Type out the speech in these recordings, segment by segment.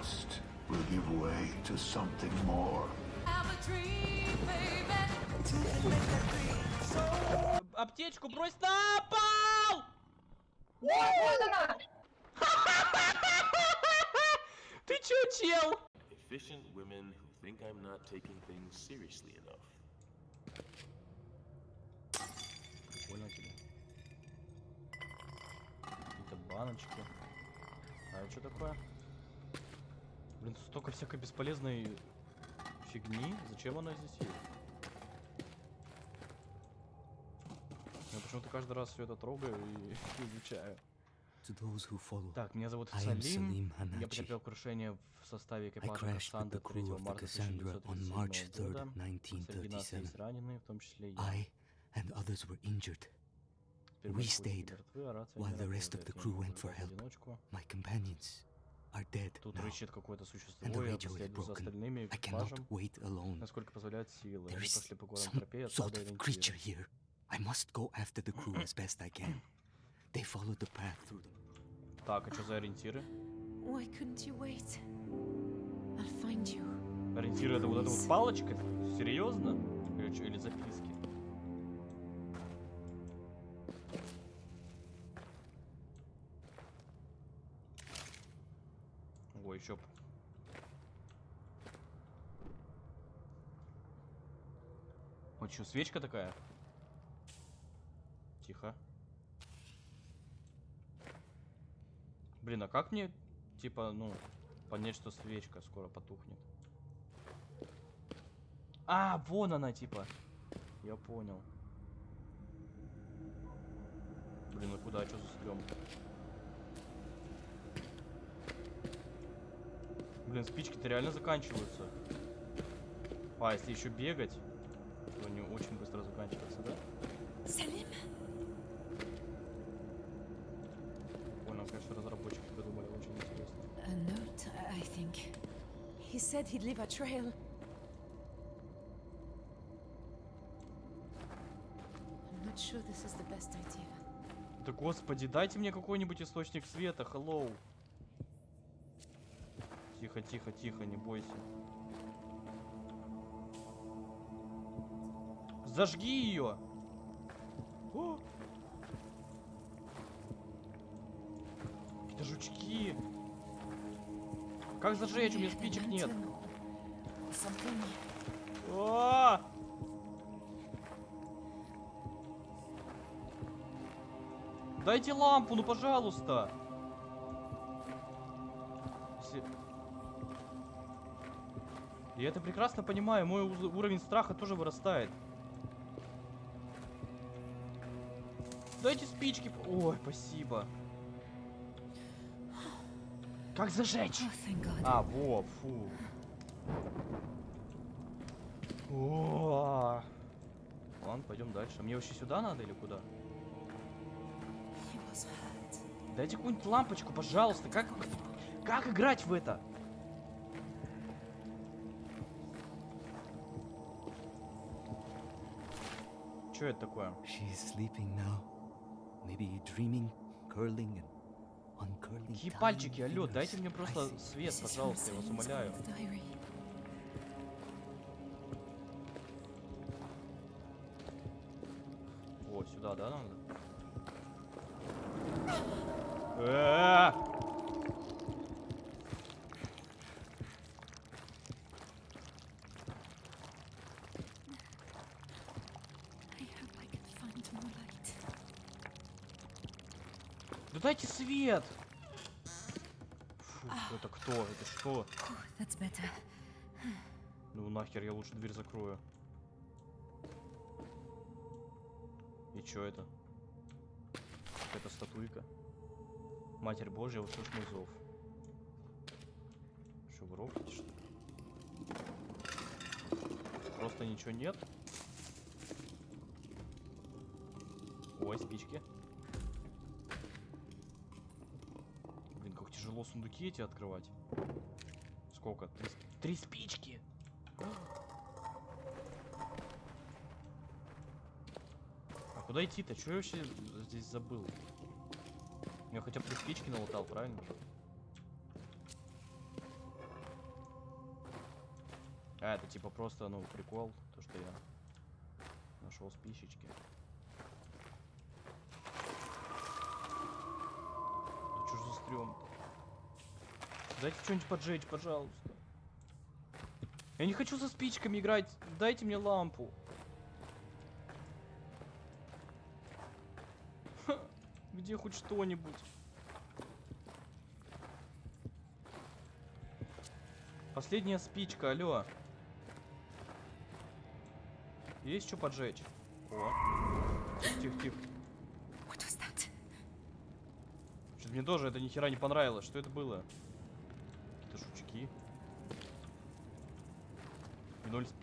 trust will give way to something more. Аптечку брось на пол! Ты чё, чел? Efficient women who think I'm not taking things seriously enough. Прикольно тебе. Какие-то баночки. А это что такое? Блин, столько всякой бесполезной фигни. Зачем она здесь есть? Я почему-то каждый раз все это трогаю и изучаю. Так, меня зовут Салим. Я потерпел крушение в составе экипажа the 3 crew of the марта Cassandra on March 1937 года. 3rd, Среди нас 1937. есть раненые, в том числе я. I and others were injured. We stayed а while the rest of the crew went for help. My companions Тут now, рычит какое-то существо, and the я radio is последую за broken. остальными I cannot экипажем, wait alone. насколько позволяют силы. There Они is пошли по горам some тропе, sort отсюда of creature ориентиры. here. I must go after the crew as best I can. They followed the path through them. Так, а что за ориентиры? Why couldn't you wait? I'll find you. Ориентиры это вот эта вот палочка? Серьезно? Или, или записки? Еще. Вот что, свечка такая? Тихо. Блин, а как мне, типа, ну, понять, что свечка скоро потухнет? А, вон она, типа. Я понял. Блин, ну куда, что за стрём? Блин, спички-то реально заканчиваются. А, если еще бегать, то они очень быстро заканчиваются, да? Salim? Понял, конечно, разработчики придумали очень интересно. A note, I I think. He said he'd leave a trail. I'm not sure this is the best idea. Да господи, дайте мне какой-нибудь источник света, hello. Тихо, тихо, тихо, не бойся. Зажги ее! О! Это жучки! Как зажечь? У меня спичек нет. А! Дайте лампу, ну пожалуйста. Я это прекрасно понимаю, мой уровень страха тоже вырастает. Дайте спички. Ой, спасибо. Как зажечь? А, во, фу. О, Ладно, пойдем дальше. Мне вообще сюда надо или куда? Дайте какую-нибудь лампочку, пожалуйста. Как, как играть в это? Что это такое? She is sleeping now. Maybe dreaming, curling and uncurling. Какие пальчики, алло, дайте мне просто свет, пожалуйста, я вас умоляю. О, сюда, да, надо? Э-э-э! I hope I can find more light. Да дайте свет! Фу, это кто? Это что? Ну нахер, я лучше дверь закрою. И чё это? Это статуйка. Матерь Божья, услышь мой зов. Что, рофлите, что ли? Просто ничего нет? Ой, спички. Тяжело сундуки эти открывать. Сколько? Три, три спички! А куда идти-то? Что я вообще здесь забыл? Я хотя бы три спички налутал, правильно? А, это типа просто, ну, прикол, то, что я нашел спичечки. Да что ж за стрём Дайте что-нибудь поджечь, пожалуйста. Я не хочу со спичками играть. Дайте мне лампу. Ха, Где хоть что-нибудь? Последняя спичка, алло. Есть что поджечь? О. Тихо, тихо. Что-то мне тоже это ни хера не понравилось. Что это было? Какие-то жучки.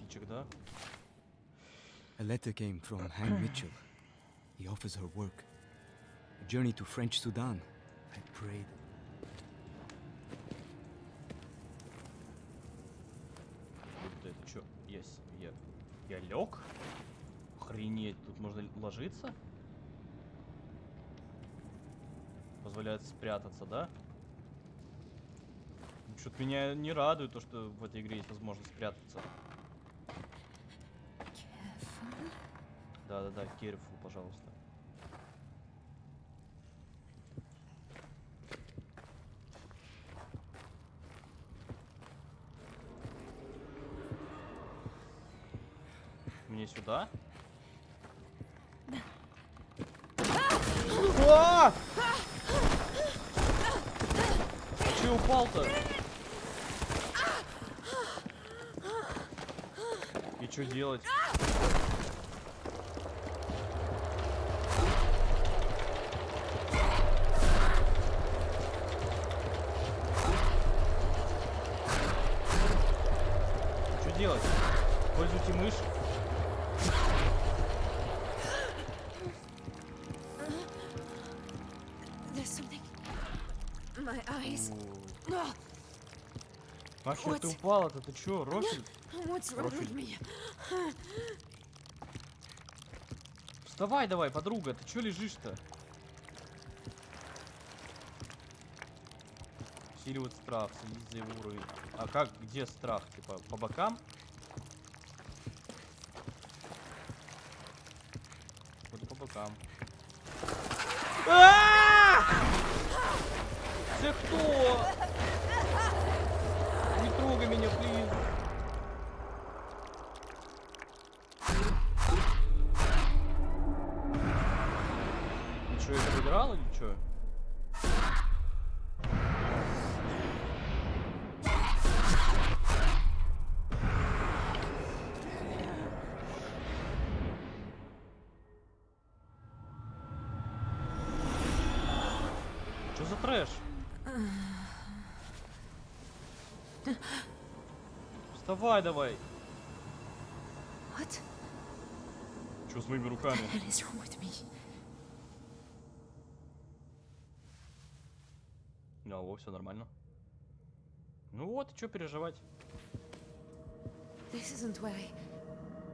Спичек, да? A letter came from Han Mitchell. He offers her work. A journey to French Sudan. I prayed. Вот это что? Есть. Я, я лег? Охренеть, тут можно ложиться? Позволяет спрятаться, да? Что-то меня не радует то, что в этой игре есть возможность спрятаться. Да-да-да, careful, пожалуйста. Мне сюда? А! Че упал-то? И что делать? Что делать? Пользуйте мышь. Ахер, ты упала-то, ты чё, me? Вставай давай, подруга, ты чё лежишь-то? Усиливает страх, следить за его уровень. А как, где страх? Типа, по бокам? Вроде по бокам. А! Ты кто? Не трогай меня, плиз. Ты что, это выиграл или что? Что за трэш? Давай. What Что с моими руками? me? Алло, все нормально. Ну вот, что переживать? This isn't where I.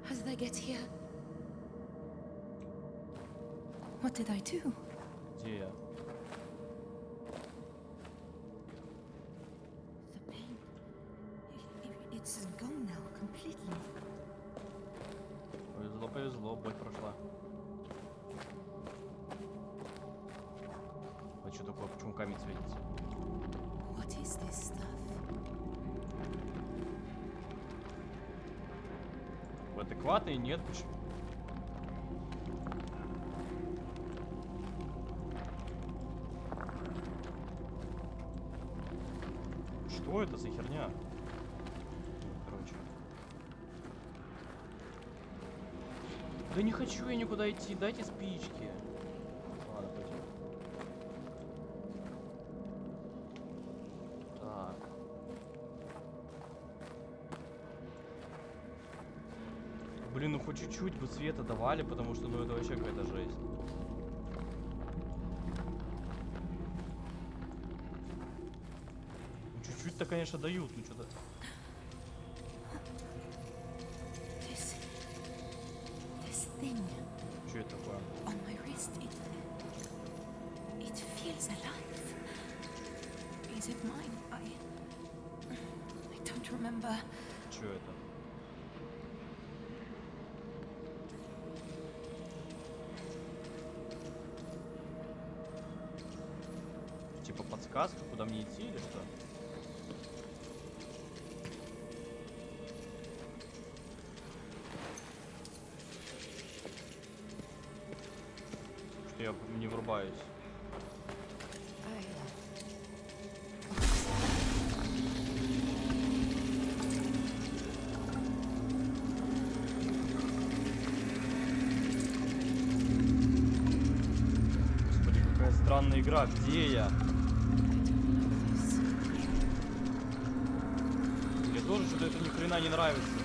How did I get here? What did I do? Где я? Gone now completely. Повезло, повезло, боль прошла. А что такое? Почему камень светится? What is this stuff? В адекватной нет, почему? Что это за херня? Да не хочу я никуда идти, дайте спички. Ладно, пойдем. Так. Блин, ну хоть чуть-чуть бы света давали, потому что ну это вообще какая-то жесть. Ну, Чуть-чуть-то, конечно, дают, ну что-то. remember. Это? Типа подсказка, куда мне идти или что? Что я не врубаюсь. Странная игра. Где я? Мне тоже что-то это ни хрена не нравится.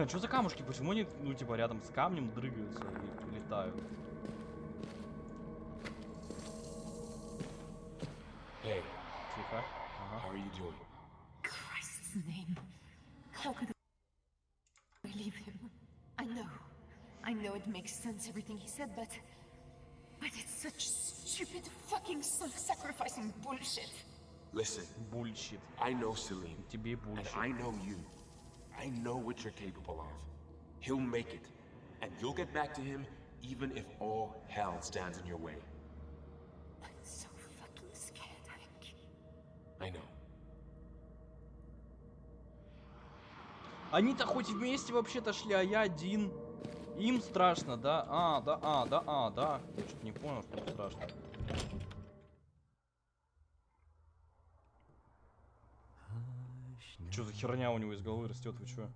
Блин, а что за камушки? Почему они, ну, типа, рядом с камнем дрыгаются и летают? Hey, Тихо. how Ага. are you doing? Christ's name. How could I leave him? I know. I know it makes sense, everything he said, but. But it's such stupid fucking self sacrificing bullshit. Listen, Бульщит. I know Celine, Тебе and бульщит. I know you. I know what you're capable of. He'll make it, and you'll get back to him even if all hell stands in your way. I'm so fucking scared, Hank. I know. Они-то хоть вместе вообще-то шли, а я один. Им страшно, да? А, да, а, да, а, да. Я что-то не понял, что страшно. Что за херня у него из головы растет, вы чё?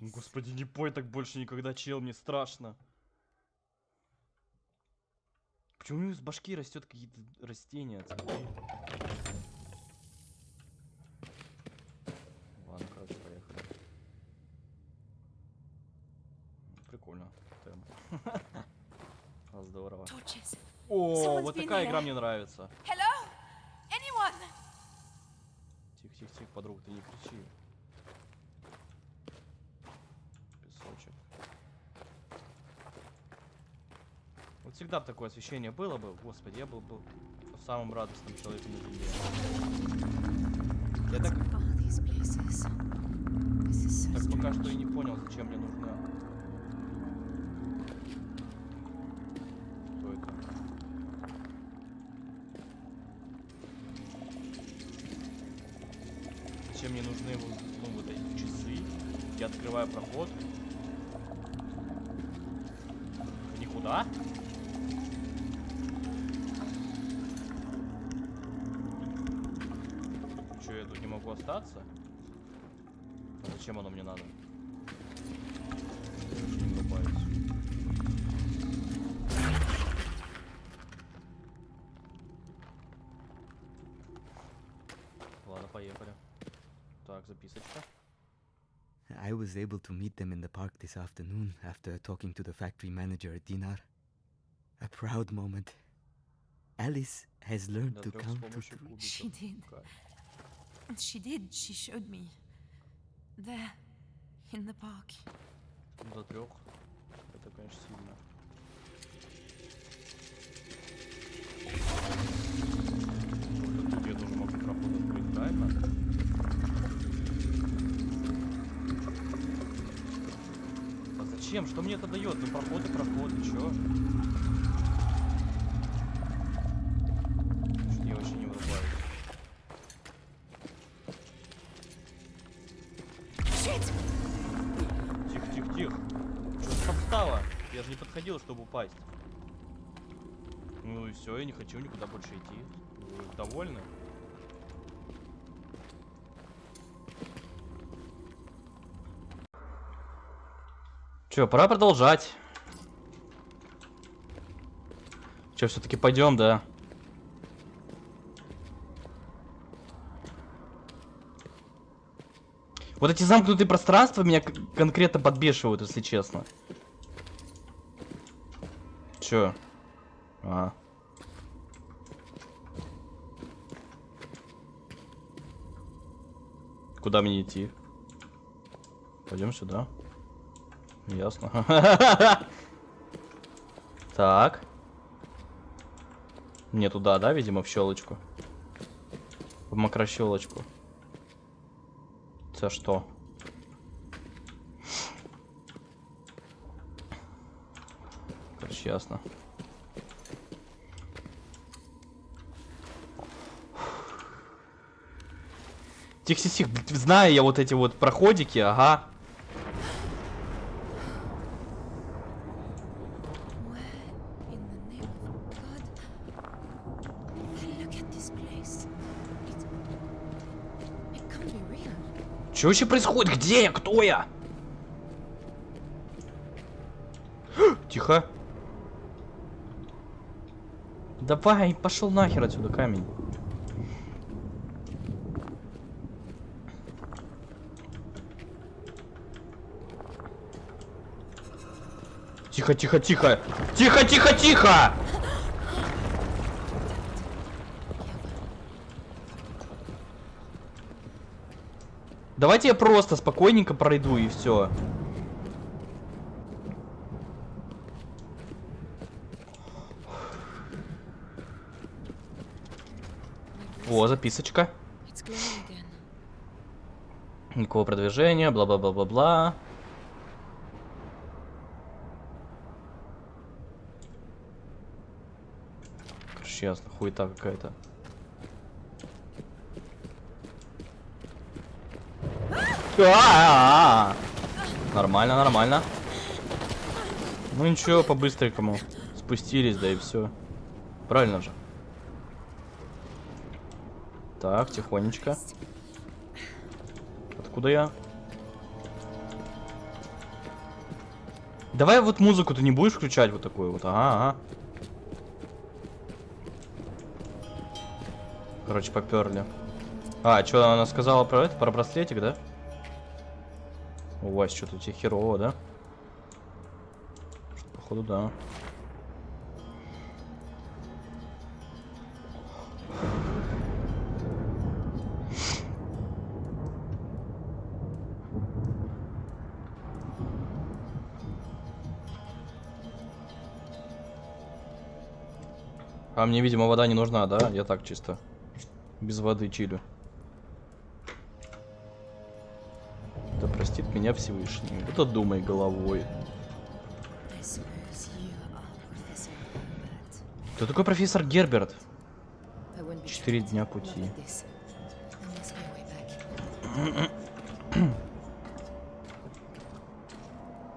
Господи, не пой так больше никогда, чел, мне страшно. Почему у него из башки растет какие-то растения? цветы? Ладно, короче, поехали. Прикольно. Темп. А, Здорово. Torches. О, вот такая игра мне нравится. Тихо, тихо, тихо, подруга, ты не кричи. Песочек. Вот всегда бы такое освещение было бы, господи, я был бы самым радостным человеком на земле. Я так, так пока что и не понял, зачем мне нужна. Кто это? Зачем мне нужны ну, вот эти часы? Я открываю проход. Никуда? Че, я тут не могу остаться? А зачем оно мне надо? Ладно, поехали. Так, записочка. I was able to meet them in the park this afternoon after talking to the factory manager at Dinar. A proud moment. Alice has learned До to трех с count to помощью three. кубиков. She did. Кайф. She did. She showed me. There. In the park. До трех. Это, конечно, сильно. Вот тут я тоже могу проход открыть, правильно? Зачем? Что мне это дает? Ну проход и проход, и чё? Что-то я вообще не вырубаюсь. Shit! Тихо, тихо, тихо. Что? Я же не подходил, чтобы упасть. Ну и все, я не хочу никуда больше идти. Вы довольны? Че, пора продолжать. Че, все-таки пойдем, да? Вот эти замкнутые пространства меня конкретно подбешивают, если честно. Че? А. Куда мне идти? Пойдем сюда. Ясно. Так. Мне туда, да, видимо, в щелочку. В макрощелочку. Это что? Короче, ясно. Тихо, тихо, тихо. Знаю я вот эти вот проходики, ага. Where in the name of God? Look at this place. It, it can't be real. Что вообще происходит? Где я? Кто я? Тихо. Давай, пошел нахер отсюда камень. Тихо, тихо, тихо. Тихо, тихо, тихо! Давайте я просто спокойненько пройду и все. О, записочка. Никакого продвижения, бла-бла-бла-бла-бла. Короче, ясно, хуета какая-то. А-а-а! Нормально, нормально. Ну ничего, по-быстренькому. Спустились, да и все. Правильно же. Так, тихонечко. Откуда я? Давай вот музыку ты не будешь включать вот такую вот. Ага, ага. Короче, поперли. А, что она сказала про это? Про браслетик, да? У вас что-то тебе херово, да? Походу, да. А мне, видимо, вода не нужна, да? Я так чисто. Без воды чилю. Меня Всевышний. Это думай головой. Кто такой профессор Герберт? Четыре дня пути.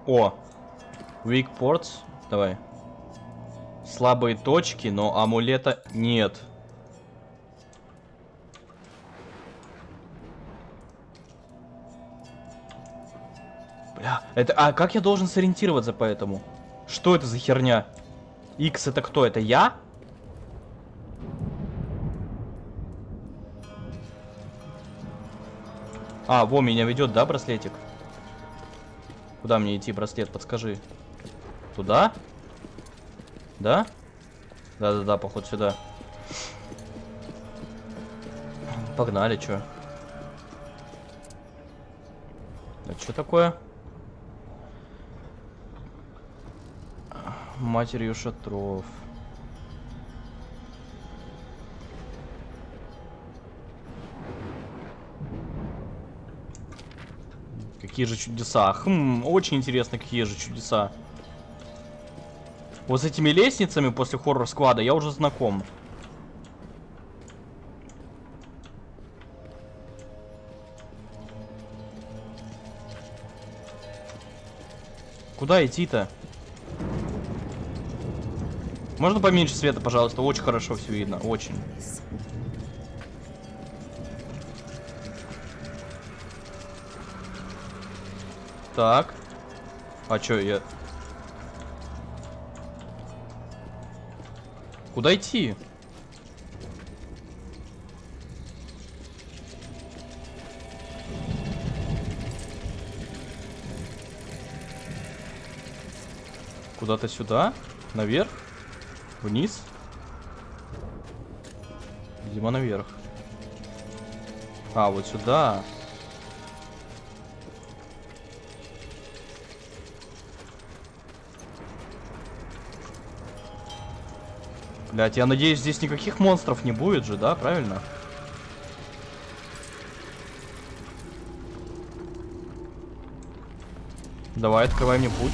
О! Weak ports. Давай. Слабые точки, но амулета нет. Это... А как я должен сориентироваться по этому? Что это за херня? X это кто? Это я? А, во, меня ведет, да, браслетик? Куда мне идти, браслет, подскажи. Туда? Да? Да-да-да, поход сюда. Погнали, чё? Это что такое? Матерью шатров. Какие же чудеса? Хм, очень интересно, какие же чудеса. Вот с этими лестницами после хоррор-сквада я уже знаком. Куда идти-то? Можно поменьше света, пожалуйста? Очень хорошо все видно. Очень. Так. А чё, я... Куда идти? Куда-то сюда? Наверх? Вниз? Видимо, наверх. А, вот сюда. Блять, я надеюсь, здесь никаких монстров не будет же, да, правильно? Давай, открывай мне путь.